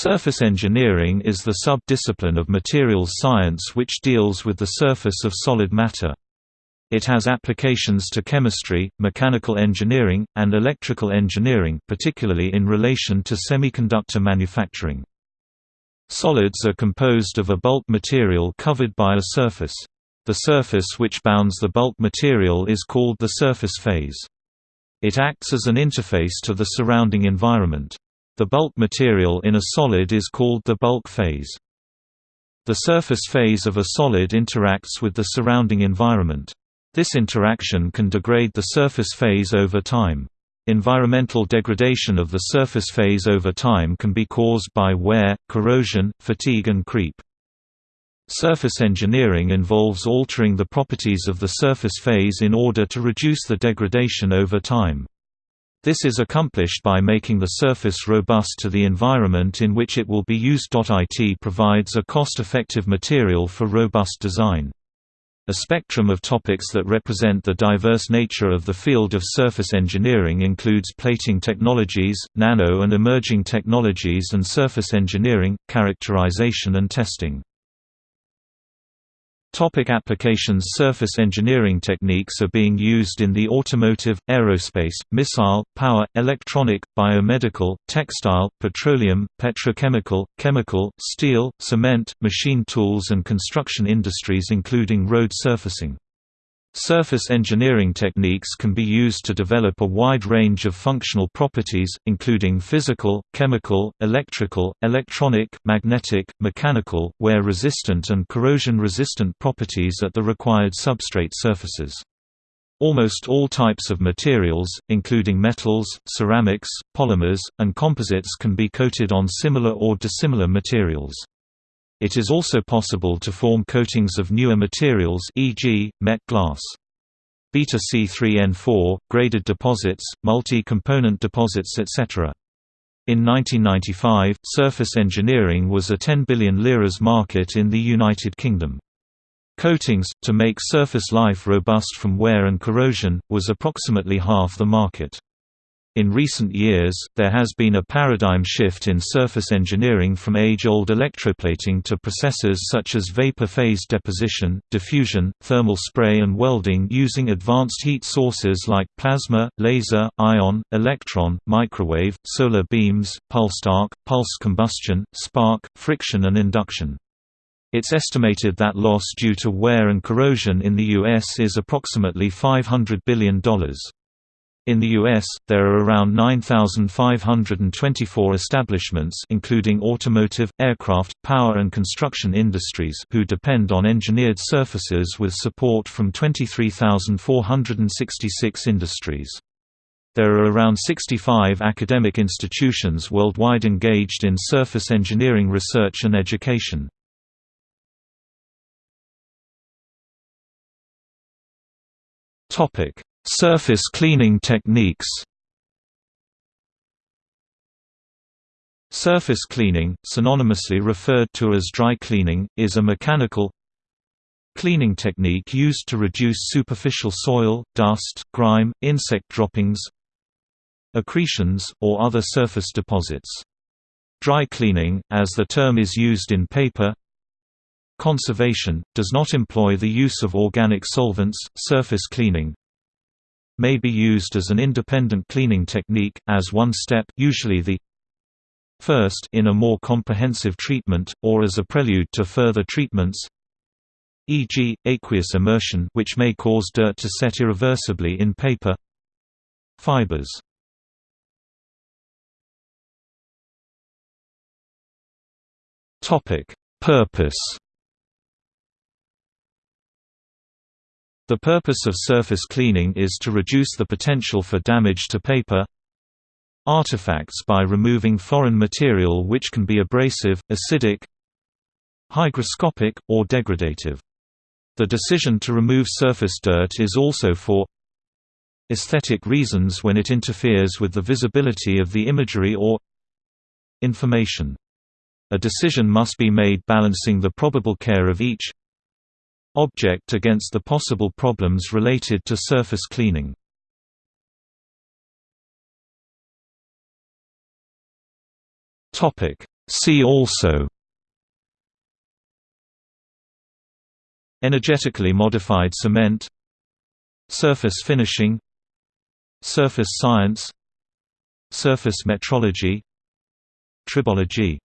Surface engineering is the sub-discipline of materials science which deals with the surface of solid matter. It has applications to chemistry, mechanical engineering, and electrical engineering particularly in relation to semiconductor manufacturing. Solids are composed of a bulk material covered by a surface. The surface which bounds the bulk material is called the surface phase. It acts as an interface to the surrounding environment. The bulk material in a solid is called the bulk phase. The surface phase of a solid interacts with the surrounding environment. This interaction can degrade the surface phase over time. Environmental degradation of the surface phase over time can be caused by wear, corrosion, fatigue and creep. Surface engineering involves altering the properties of the surface phase in order to reduce the degradation over time. This is accomplished by making the surface robust to the environment in which it will be used. IT provides a cost-effective material for robust design. A spectrum of topics that represent the diverse nature of the field of surface engineering includes plating technologies, nano and emerging technologies and surface engineering, characterization and testing. Topic applications Surface engineering techniques are being used in the automotive, aerospace, missile, power, electronic, biomedical, textile, petroleum, petrochemical, chemical, steel, cement, machine tools and construction industries including road surfacing. Surface engineering techniques can be used to develop a wide range of functional properties, including physical, chemical, electrical, electronic, magnetic, mechanical, wear-resistant and corrosion-resistant properties at the required substrate surfaces. Almost all types of materials, including metals, ceramics, polymers, and composites can be coated on similar or dissimilar materials. It is also possible to form coatings of newer materials e.g., met glass. Beta C3N4, graded deposits, multi-component deposits etc. In 1995, surface engineering was a 10 billion liras market in the United Kingdom. Coatings, to make surface life robust from wear and corrosion, was approximately half the market. In recent years, there has been a paradigm shift in surface engineering from age-old electroplating to processes such as vapor phase deposition, diffusion, thermal spray and welding using advanced heat sources like plasma, laser, ion, electron, microwave, solar beams, pulsed arc, pulse combustion, spark, friction and induction. It's estimated that loss due to wear and corrosion in the U.S. is approximately $500 billion. In the U.S., there are around 9,524 establishments including automotive, aircraft, power and construction industries who depend on engineered surfaces with support from 23,466 industries. There are around 65 academic institutions worldwide engaged in surface engineering research and education. Surface cleaning techniques Surface cleaning, synonymously referred to as dry cleaning, is a mechanical cleaning technique used to reduce superficial soil, dust, grime, insect droppings, accretions, or other surface deposits. Dry cleaning, as the term is used in paper, conservation, does not employ the use of organic solvents, surface cleaning, may be used as an independent cleaning technique, as one step usually the first in a more comprehensive treatment, or as a prelude to further treatments e.g., aqueous immersion which may cause dirt to set irreversibly in paper fibers. Purpose The purpose of surface cleaning is to reduce the potential for damage to paper artifacts by removing foreign material which can be abrasive, acidic, hygroscopic, or degradative. The decision to remove surface dirt is also for aesthetic reasons when it interferes with the visibility of the imagery or information. A decision must be made balancing the probable care of each object against the possible problems related to surface cleaning. See also. Energetically modified cement. Surface finishing. Surface science. Surface metrology. Tribology